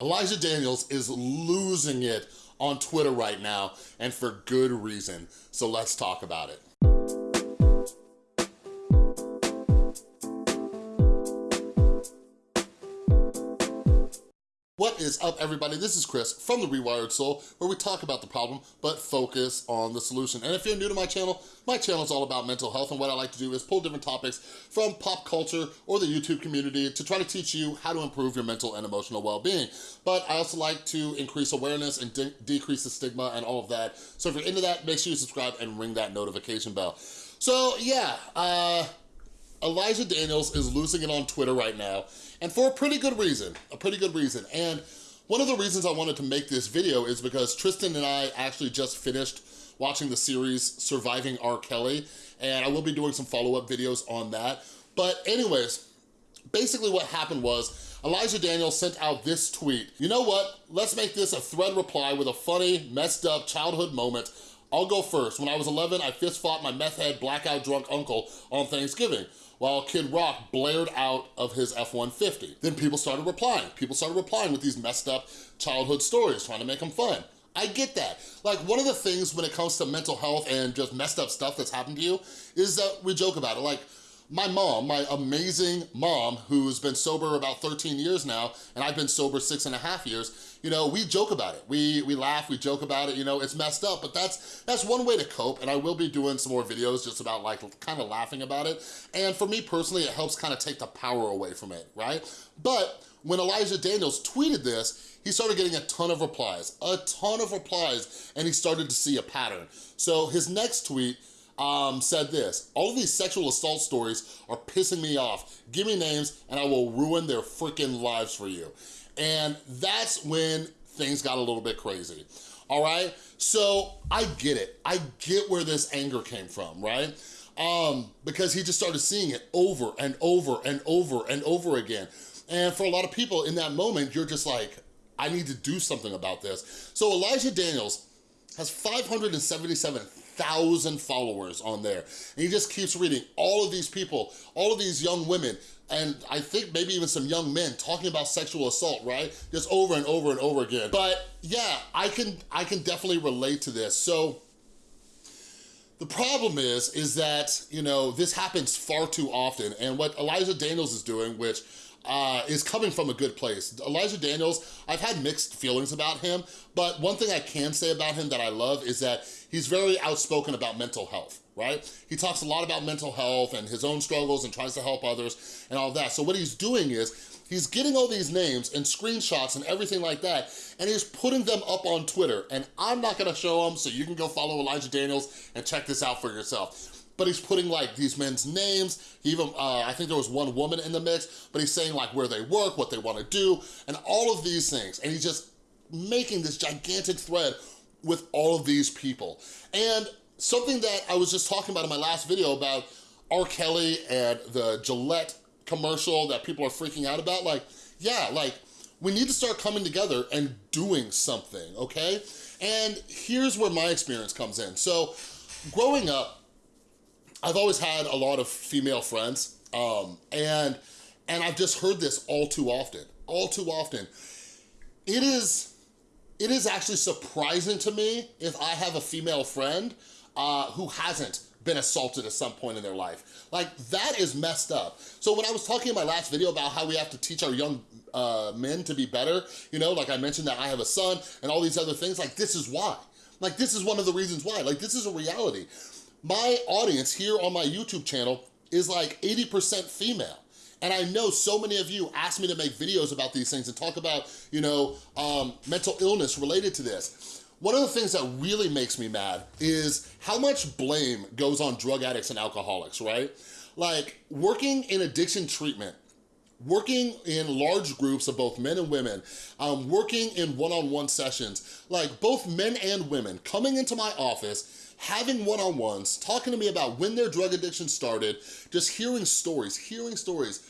Elijah Daniels is losing it on Twitter right now, and for good reason. So let's talk about it. Is up, everybody? This is Chris from The Rewired Soul, where we talk about the problem, but focus on the solution. And if you're new to my channel, my channel is all about mental health, and what I like to do is pull different topics from pop culture or the YouTube community to try to teach you how to improve your mental and emotional well-being. But I also like to increase awareness and de decrease the stigma and all of that. So if you're into that, make sure you subscribe and ring that notification bell. So yeah, uh, Elijah Daniels is losing it on Twitter right now, and for a pretty good reason, a pretty good reason. And one of the reasons I wanted to make this video is because Tristan and I actually just finished watching the series Surviving R. Kelly, and I will be doing some follow-up videos on that. But anyways, basically what happened was Elijah Daniels sent out this tweet. You know what? Let's make this a thread reply with a funny, messed up childhood moment. I'll go first. When I was 11, I fist fought my meth head, blackout drunk uncle on Thanksgiving while Kid Rock blared out of his F-150. Then people started replying. People started replying with these messed up childhood stories, trying to make them fun. I get that. Like, one of the things when it comes to mental health and just messed up stuff that's happened to you is that we joke about it. Like, my mom, my amazing mom, who's been sober about 13 years now, and I've been sober six and a half years, you know, we joke about it. We we laugh, we joke about it, you know, it's messed up, but that's that's one way to cope, and I will be doing some more videos just about like kind of laughing about it. And for me personally, it helps kind of take the power away from it, right? But when Elijah Daniels tweeted this, he started getting a ton of replies, a ton of replies, and he started to see a pattern. So his next tweet um, said this, all of these sexual assault stories are pissing me off. Give me names and I will ruin their freaking lives for you. And that's when things got a little bit crazy, all right? So I get it. I get where this anger came from, right? Um, because he just started seeing it over and over and over and over again. And for a lot of people in that moment, you're just like, I need to do something about this. So Elijah Daniels has 577 thousand followers on there. And he just keeps reading all of these people, all of these young women, and I think maybe even some young men talking about sexual assault, right? Just over and over and over again. But yeah, I can, I can definitely relate to this. So the problem is, is that, you know, this happens far too often. And what Elijah Daniels is doing, which uh, is coming from a good place. Elijah Daniels, I've had mixed feelings about him, but one thing I can say about him that I love is that he's very outspoken about mental health, right? He talks a lot about mental health and his own struggles and tries to help others and all that. So what he's doing is he's getting all these names and screenshots and everything like that, and he's putting them up on Twitter. And I'm not gonna show them, so you can go follow Elijah Daniels and check this out for yourself but he's putting like these men's names. Even, uh, I think there was one woman in the mix, but he's saying like where they work, what they wanna do, and all of these things. And he's just making this gigantic thread with all of these people. And something that I was just talking about in my last video about R. Kelly and the Gillette commercial that people are freaking out about, like, yeah, like, we need to start coming together and doing something, okay? And here's where my experience comes in. So, growing up, I've always had a lot of female friends, um, and, and I've just heard this all too often, all too often. It is, it is actually surprising to me if I have a female friend uh, who hasn't been assaulted at some point in their life. Like, that is messed up. So when I was talking in my last video about how we have to teach our young uh, men to be better, you know, like I mentioned that I have a son and all these other things, like this is why. Like this is one of the reasons why. Like this is a reality my audience here on my YouTube channel is like 80% female. And I know so many of you ask me to make videos about these things and talk about, you know, um, mental illness related to this. One of the things that really makes me mad is how much blame goes on drug addicts and alcoholics, right? Like working in addiction treatment, working in large groups of both men and women, um, working in one-on-one -on -one sessions, like both men and women coming into my office having one-on-ones, talking to me about when their drug addiction started, just hearing stories, hearing stories.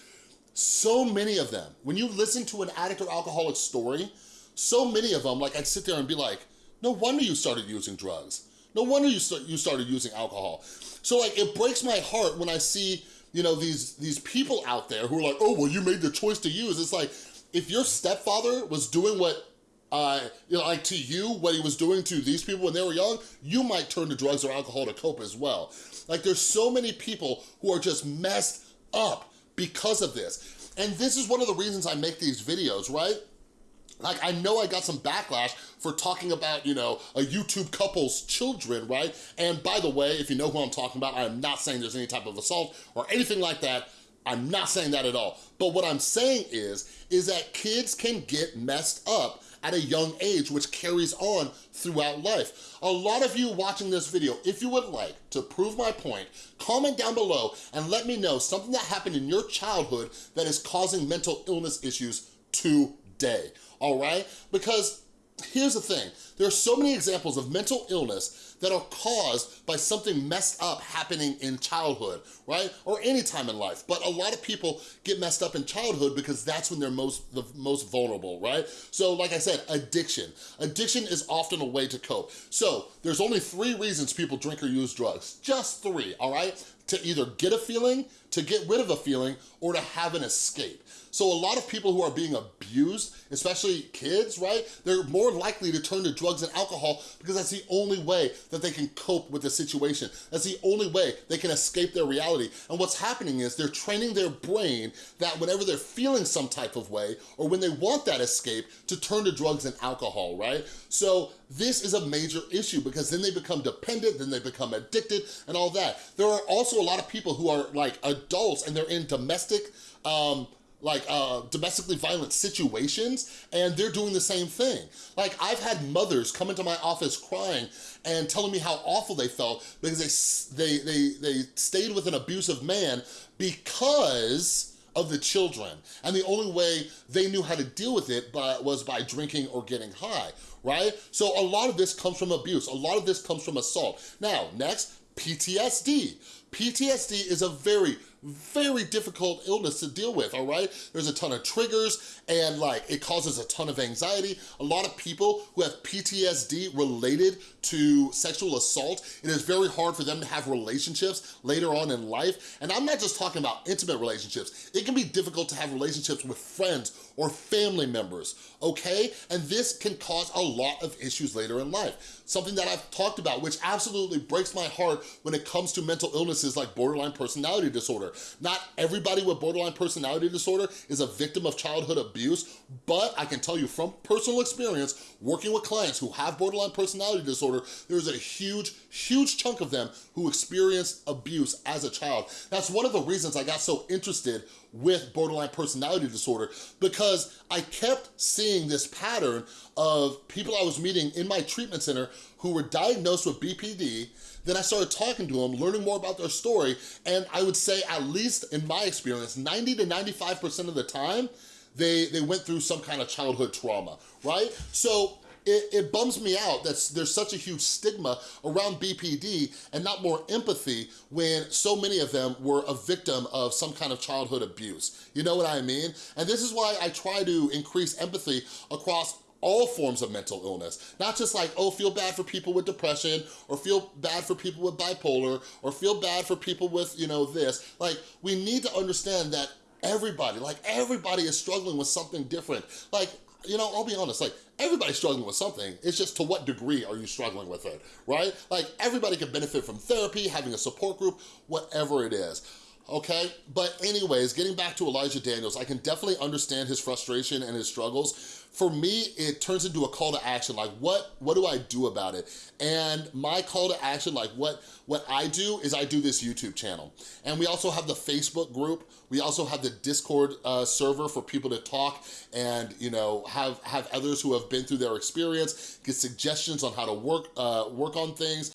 So many of them, when you listen to an addict or alcoholic story, so many of them, like I'd sit there and be like, no wonder you started using drugs. No wonder you, you started using alcohol. So like, it breaks my heart when I see, you know, these, these people out there who are like, oh, well, you made the choice to use. It's like, if your stepfather was doing what uh, you know, like to you, what he was doing to these people when they were young, you might turn to drugs or alcohol to cope as well. Like there's so many people who are just messed up because of this. And this is one of the reasons I make these videos, right? Like, I know I got some backlash for talking about, you know, a YouTube couple's children, right? And by the way, if you know who I'm talking about, I am not saying there's any type of assault or anything like that. I'm not saying that at all. But what I'm saying is, is that kids can get messed up at a young age, which carries on throughout life. A lot of you watching this video, if you would like to prove my point, comment down below and let me know something that happened in your childhood that is causing mental illness issues today, all right? Because here's the thing, there are so many examples of mental illness that are caused by something messed up happening in childhood, right? Or any time in life. But a lot of people get messed up in childhood because that's when they're most the most vulnerable, right? So like I said, addiction. Addiction is often a way to cope. So there's only three reasons people drink or use drugs. Just three, all right? To either get a feeling, to get rid of a feeling, or to have an escape. So a lot of people who are being abused, especially kids, right? They're more likely to turn to drugs and alcohol because that's the only way that they can cope with the situation. That's the only way they can escape their reality. And what's happening is they're training their brain that whenever they're feeling some type of way or when they want that escape to turn to drugs and alcohol, right? So this is a major issue because then they become dependent, then they become addicted and all that. There are also a lot of people who are like adults and they're in domestic um, like uh, domestically violent situations and they're doing the same thing. Like I've had mothers come into my office crying and telling me how awful they felt because they, they, they, they stayed with an abusive man because of the children. And the only way they knew how to deal with it but was by drinking or getting high, right? So a lot of this comes from abuse. A lot of this comes from assault. Now, next, PTSD. PTSD is a very, very difficult illness to deal with, all right? There's a ton of triggers and like it causes a ton of anxiety. A lot of people who have PTSD related to sexual assault, it is very hard for them to have relationships later on in life. And I'm not just talking about intimate relationships. It can be difficult to have relationships with friends or family members, okay? And this can cause a lot of issues later in life. Something that I've talked about, which absolutely breaks my heart when it comes to mental illnesses like borderline personality disorder. Not everybody with borderline personality disorder is a victim of childhood abuse, but I can tell you from personal experience, working with clients who have borderline personality disorder, there's a huge, huge chunk of them who experienced abuse as a child. That's one of the reasons I got so interested with borderline personality disorder because I kept seeing this pattern of people I was meeting in my treatment center who were diagnosed with BPD, then I started talking to them, learning more about their story, and I would say at least in my experience, 90 to 95% of the time, they, they went through some kind of childhood trauma, right? So it, it bums me out that there's such a huge stigma around BPD and not more empathy when so many of them were a victim of some kind of childhood abuse. You know what I mean? And this is why I try to increase empathy across all forms of mental illness. Not just like, oh, feel bad for people with depression or feel bad for people with bipolar or feel bad for people with, you know, this. Like, we need to understand that everybody, like everybody is struggling with something different. Like, you know, I'll be honest, like everybody's struggling with something. It's just to what degree are you struggling with it, right? Like everybody can benefit from therapy, having a support group, whatever it is okay? But anyways, getting back to Elijah Daniels, I can definitely understand his frustration and his struggles for me, it turns into a call to action. Like, what, what do I do about it? And my call to action, like what, what I do is I do this YouTube channel. And we also have the Facebook group. We also have the Discord uh, server for people to talk and, you know, have, have others who have been through their experience, get suggestions on how to work, uh, work on things.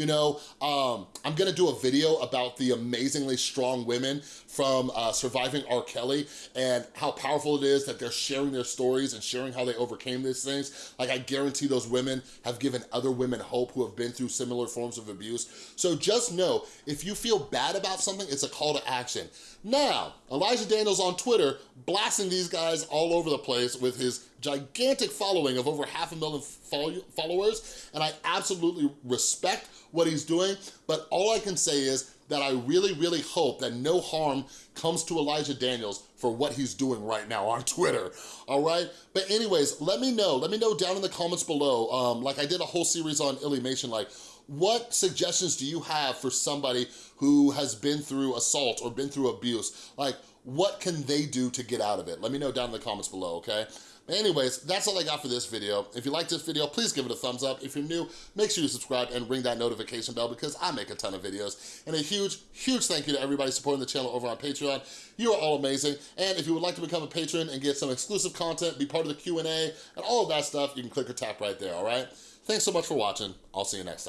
You know, um, I'm gonna do a video about the amazingly strong women from uh, surviving R. Kelly and how powerful it is that they're sharing their stories and sharing how they overcame these things. Like I guarantee those women have given other women hope who have been through similar forms of abuse. So just know, if you feel bad about something, it's a call to action. Now, Elijah Daniels on Twitter blasting these guys all over the place with his gigantic following of over half a million followers, and I absolutely respect what he's doing, but all I can say is that I really, really hope that no harm comes to Elijah Daniels for what he's doing right now on Twitter, all right? But anyways, let me know. Let me know down in the comments below. Um, like I did a whole series on Illymation, like what suggestions do you have for somebody who has been through assault or been through abuse? Like, what can they do to get out of it? Let me know down in the comments below, okay? Anyways, that's all I got for this video. If you liked this video, please give it a thumbs up. If you're new, make sure you subscribe and ring that notification bell because I make a ton of videos. And a huge, huge thank you to everybody supporting the channel over on Patreon. You are all amazing. And if you would like to become a patron and get some exclusive content, be part of the Q&A, and all of that stuff, you can click or tap right there, all right? Thanks so much for watching. I'll see you next time.